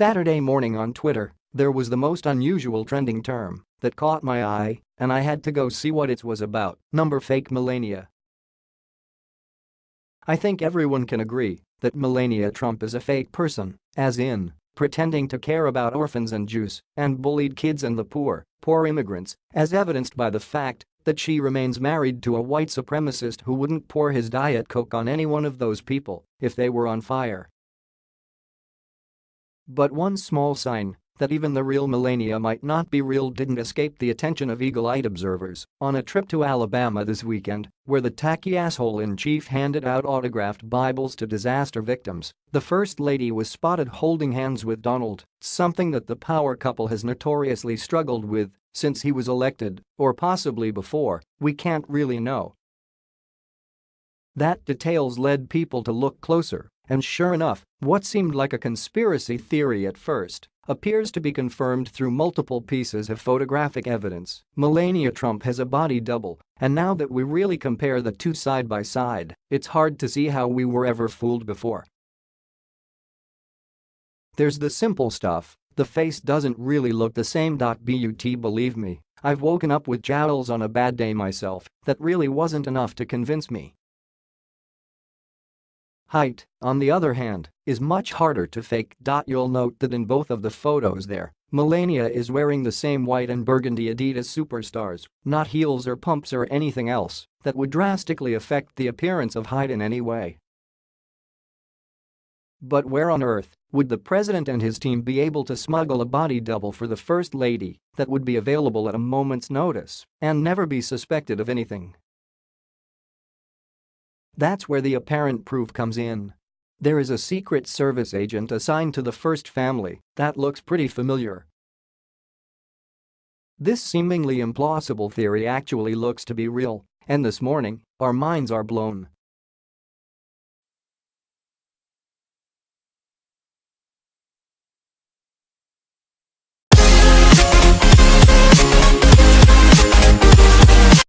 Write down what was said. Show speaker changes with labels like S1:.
S1: Saturday morning on Twitter, there was the most unusual trending term that caught my eye, and I had to go see what it was about, number fake Melania. I think everyone can agree that Melania Trump is a fake person, as in, pretending to care about orphans and Jews and bullied kids and the poor, poor immigrants, as evidenced by the fact that she remains married to a white supremacist who wouldn't pour his Diet Coke on any one of those people if they were on fire. But one small sign that even the real Melania might not be real didn't escape the attention of eagle-eyed observers on a trip to Alabama this weekend, where the tacky asshole-in-chief handed out autographed Bibles to disaster victims. The First Lady was spotted holding hands with Donald, something that the power couple has notoriously struggled with since he was elected, or possibly before, we can't really know. That details led people to look closer, and sure enough, what seemed like a conspiracy theory at first appears to be confirmed through multiple pieces of photographic evidence. Melania Trump has a body double, and now that we really compare the two side by side, it's hard to see how we were ever fooled before. There's the simple stuff, the face doesn't really look the same. But believe me, I've woken up with jowls on a bad day myself, that really wasn't enough to convince me. Height, on the other hand, is much harder to fake. You'll note that in both of the photos there, Melania is wearing the same white and burgundy Adidas superstars, not heels or pumps or anything else that would drastically affect the appearance of Hyde in any way. But where on earth would the president and his team be able to smuggle a body double for the first lady that would be available at a moment's notice and never be suspected of anything? That's where the apparent proof comes in. There is a Secret Service agent assigned to the first family that looks pretty familiar. This seemingly implausible theory actually looks to be real, and this morning, our minds are blown